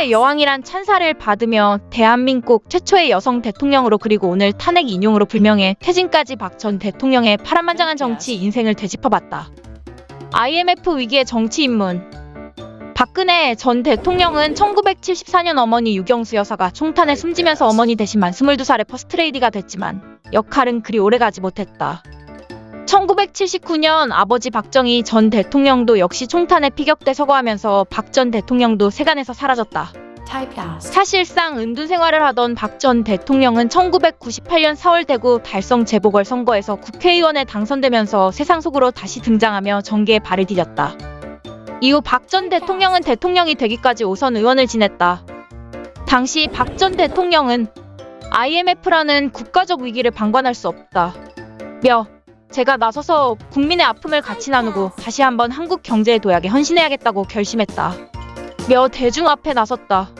선거의 여왕이란 찬사를 받으며 대한민국 최초의 여성 대통령으로 그리고 오늘 탄핵 인용으로 불명예 퇴진까지 박 전 대통령의 파란만장한 정치 인생을 되짚어봤다. IMF 위기에 정치 입문 박근혜 전 대통령은 1974년 어머니 육영수 여사가 총탄에 숨지면서 어머니 대신 만 22살의 퍼스트레이디가 됐지만 역할은 그리 오래가지 못했다. 1979년 아버지 박정희 전 대통령도 역시 총탄에 피격돼 서거하면서 박 전 대통령도 세간에서 사라졌다. 사실상 은둔 생활을 하던 박 전 대통령은 1998년 4월 대구 달성 재보궐 선거에서 국회의원에 당선되면서 세상 속으로 다시 등장하며 정계에 발을 디뎠다. 이후 박 전 대통령은 대통령이 되기까지 오선 의원을 지냈다. 당시 박 전 대통령은 IMF라는 국가적 위기를 방관할 수 없다. 며 제가 나서서 국민의 아픔을 같이 나누고 다시 한번 한국 경제의 도약에 헌신해야겠다고 결심했다. 며 대중 앞에 나섰다.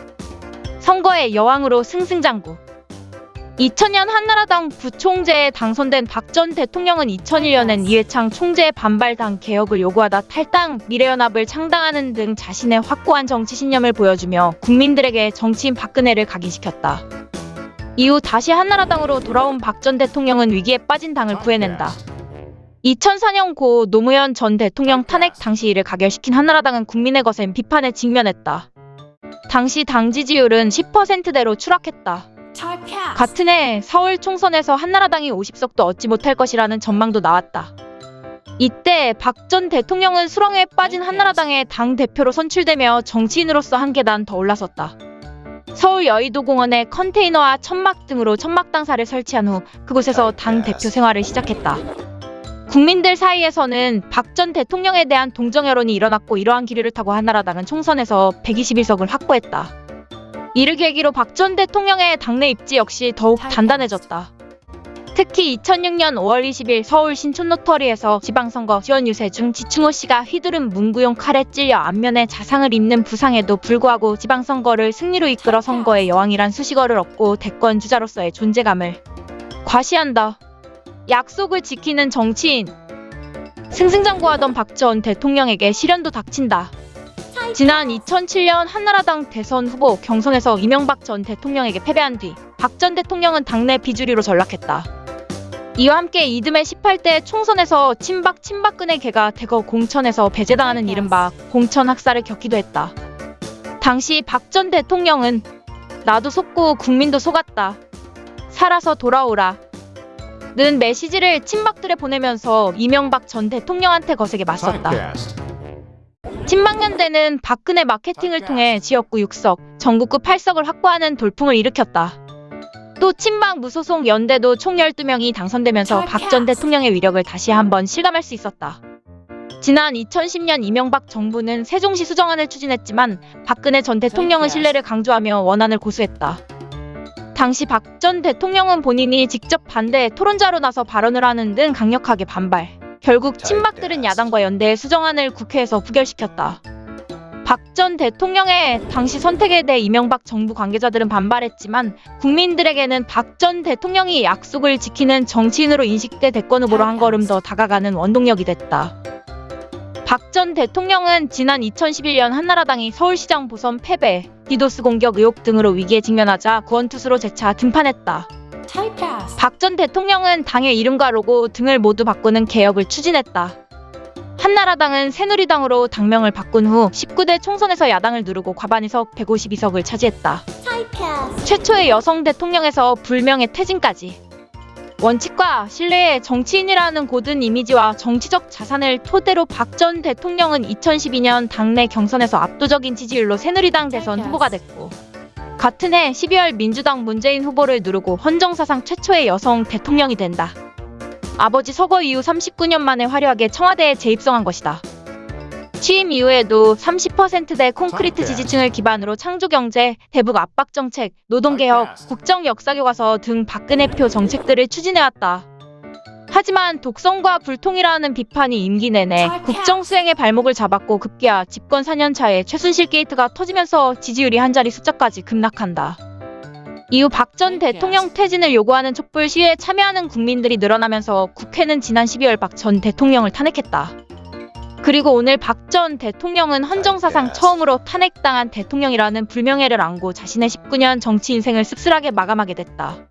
선거의 여왕으로 승승장구. 2000년 한나라당 부총재에 당선된 박 전 대통령은 2001년엔 이회창 총재의 반발당 개혁을 요구하다 탈당, 미래연합을 창당하는 등 자신의 확고한 정치 신념을 보여주며 국민들에게 정치인 박근혜를 각인시켰다. 이후 다시 한나라당으로 돌아온 박 전 대통령은 위기에 빠진 당을 구해낸다. 2004년 고 노무현 전 대통령 탄핵 당시 이를 가결시킨 한나라당은 국민의 거센 비판에 직면했다. 당시 당 지지율은 10%대로 추락했다. 같은 해 서울 총선에서 한나라당이 50석도 얻지 못할 것이라는 전망도 나왔다. 이때 박 전 대통령은 수렁에 빠진 한나라당의 당 대표로 선출되며 정치인으로서 한 계단 더 올라섰다. 서울 여의도공원에 컨테이너와 천막 등으로 천막 당사를 설치한 후 그곳에서 당 대표 생활을 시작했다. 국민들 사이에서는 박 전 대통령에 대한 동정 여론이 일어났고 이러한 기류를 타고 한나라당은 총선에서 121석을 확보했다. 이를 계기로 박 전 대통령의 당내 입지 역시 더욱 단단해졌다. 특히 2006년 5월 20일 서울 신촌로터리에서 지방선거 지원 유세 중 지충호 씨가 휘두른 문구용 칼에 찔려 안면에 자상을 입는 부상에도 불구하고 지방선거를 승리로 이끌어 선거의 여왕이란 수식어를 얻고 대권 주자로서의 존재감을 과시한다. 약속을 지키는 정치인. 승승장구하던 박 전 대통령에게 시련도 닥친다. 지난 2007년 한나라당 대선 후보 경선에서 이명박 전 대통령에게 패배한 뒤 박 전 대통령은 당내 비주류로 전락했다. 이와 함께 이듬해 18대 총선에서 친박 친박근의 개가 대거 공천에서 배제당하는 이른바 공천 학살을 겪기도 했다. 당시 박 전 대통령은 나도 속고 국민도 속았다. 살아서 돌아오라. 는 메시지를 친박들에 보내면서 이명박 전 대통령한테 거세게 맞섰다. 친박연대는 박근혜 마케팅을 통해 지역구 6석, 전국구 8석을 확보하는 돌풍을 일으켰다. 또 친박 무소속 연대도 총 12명이 당선되면서 박 전 대통령의 위력을 다시 한번 실감할 수 있었다. 지난 2010년 이명박 정부는 세종시 수정안을 추진했지만 박근혜 전 대통령은 신뢰를 강조하며 원안을 고수했다. 당시 박 전 대통령은 본인이 직접 반대 토론자로 나서 발언을 하는 등 강력하게 반발. 결국 친박들은 야당과 연대의 수정안을 국회에서 부결시켰다. 박 전 대통령의 당시 선택에 대해 이명박 정부 관계자들은 반발했지만 국민들에게는 박 전 대통령이 약속을 지키는 정치인으로 인식돼 대권 후보로 한 걸음 더 다가가는 원동력이 됐다. 박 전 대통령은 지난 2011년 한나라당이 서울시장 보선 패배, 디도스 공격 의혹 등으로 위기에 직면하자 구원투수로 재차 등판했다. 박 전 대통령은 당의 이름과 로고 등을 모두 바꾸는 개혁을 추진했다. 한나라당은 새누리당으로 당명을 바꾼 후 19대 총선에서 야당을 누르고 과반의석 152석을 차지했다. 최초의 여성 대통령에서 불명예 퇴진까지. 원칙과 신뢰의 정치인이라는 고든 이미지와 정치적 자산을 토대로 박 전 대통령은 2012년 당내 경선에서 압도적인 지지율로 새누리당 대선 후보가 됐고 같은 해 12월 민주당 문재인 후보를 누르고 헌정사상 최초의 여성 대통령이 된다. 아버지 서거 이후 39년 만에 화려하게 청와대에 재입성한 것이다. 취임 이후에도 30%대 콘크리트 지지층을 기반으로 창조경제, 대북 압박 정책, 노동개혁, 국정 역사교과서 등 박근혜표 정책들을 추진해왔다. 하지만 독성과 불통이라는 비판이 임기 내내 국정 수행의 발목을 잡았고 급기야 집권 4년 차에 최순실 게이트가 터지면서 지지율이 한 자리 숫자까지 급락한다. 이후 박 전 대통령 퇴진을 요구하는 촛불 시위에 참여하는 국민들이 늘어나면서 국회는 지난 12월 박 전 대통령을 탄핵했다. 그리고 오늘 박 전 대통령은 헌정사상 처음으로 탄핵당한 대통령이라는 불명예를 안고 자신의 19년 정치 인생을 씁쓸하게 마감하게 됐다.